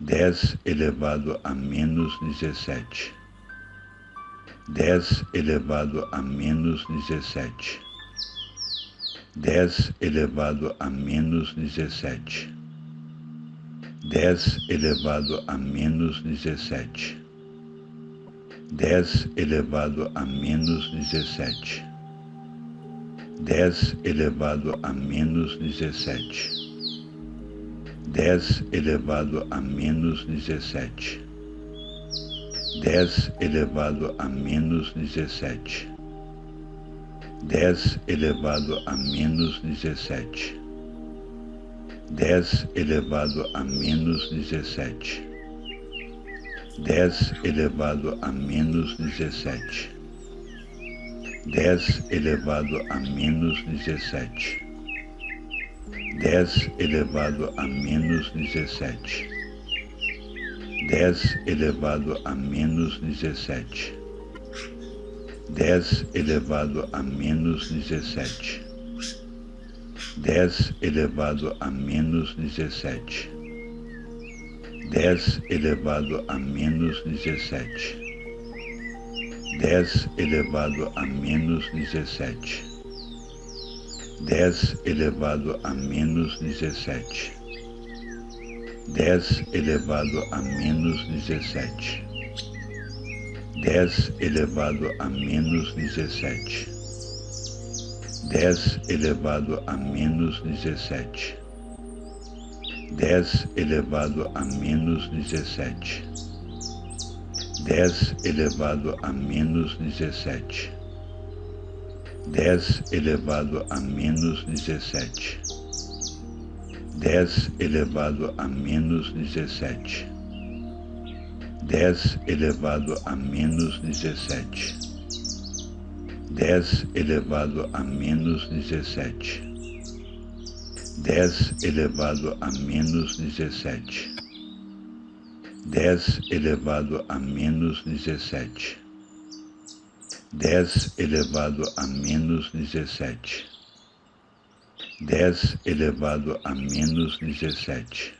dez elevado a menos dezessete, dez elevado a menos dezessete, dez elevado a menos dezessete, dez elevado a menos dezessete, dez elevado a menos dezessete, dez elevado a menos dezessete dez elevado a menos dezessete, dez elevado a menos dezessete, dez elevado a menos dezessete, dez elevado a menos dezessete, dez elevado a menos dezessete, dez elevado a menos dezessete dez elevado a menos dezessete, dez elevado a menos dezessete, dez elevado a menos dezessete, dez elevado a menos dezessete, dez elevado a menos dezessete, dez elevado a menos dezessete dez elevado a menos dezessete, dez elevado a menos dezessete, dez elevado a menos dezessete, dez elevado a menos dezessete, dez elevado a menos dezessete, dez elevado a menos dezessete dez elevado a menos dezessete, dez elevado a menos dezessete, dez elevado a menos dezessete, dez elevado a menos dezessete, dez elevado a menos dezessete, dez elevado a menos dezessete dez elevado a menos dezessete, dez elevado a menos dezessete,